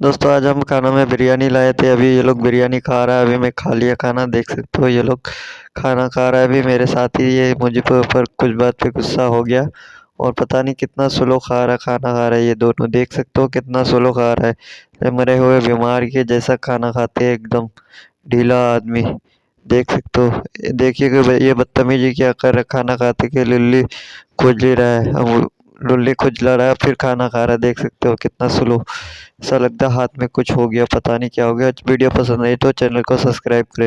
दोस्तों, आज हम खाना में बिरयानी लाए थे। अभी ये लोग बिरयानी खा रहा है, अभी मैं खा लिया खाना, देख सकते हो ये लोग खाना खा रहा है। अभी मेरे साथ ही ये मुझे ऊपर कुछ बात पे गुस्सा हो गया और पता नहीं कितना स्लो खा रहा, खाना खा रहा है ये दोनों। देख सकते हो कितना स्लो खा रहा है। मरे हुए बीमार के जैसा खाना खाते हैं एकदम, ढीला आदमी। देख सकते हो, देखिए कि ये बदतमीजी क्या कर रहा खाना खाते के लिल्ली खुजली रहा है। लुल्ली खुजला रहा है, फिर खाना खा रहा है। देख सकते हो कितना स्लो ऐसा लगता है, हाथ में कुछ हो गया, पता नहीं क्या हो गया। वीडियो पसंद आई तो चैनल को सब्सक्राइब करें।